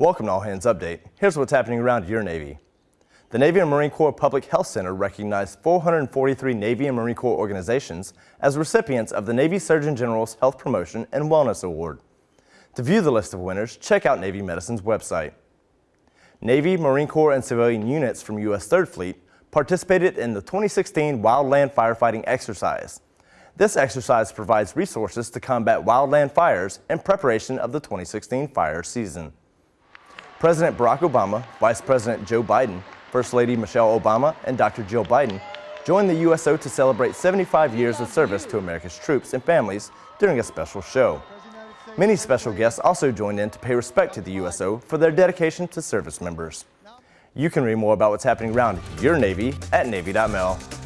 Welcome to All Hands Update. Here's what's happening around your Navy. The Navy and Marine Corps Public Health Center recognized 443 Navy and Marine Corps organizations as recipients of the Navy Surgeon General's Health Promotion and Wellness Award. To view the list of winners, check out Navy Medicine's website. Navy, Marine Corps, and civilian units from U.S. 3rd Fleet participated in the 2016 Wildland Firefighting Exercise. This exercise provides resources to combat wildland fires in preparation of the 2016 fire season. President Barack Obama, Vice President Joe Biden, First Lady Michelle Obama, and Dr. Jill Biden joined the USO to celebrate 75 years of service to America's troops and families during a special show. Many special guests also joined in to pay respect to the USO for their dedication to service members. You can read more about what's happening around your Navy at Navy.mil.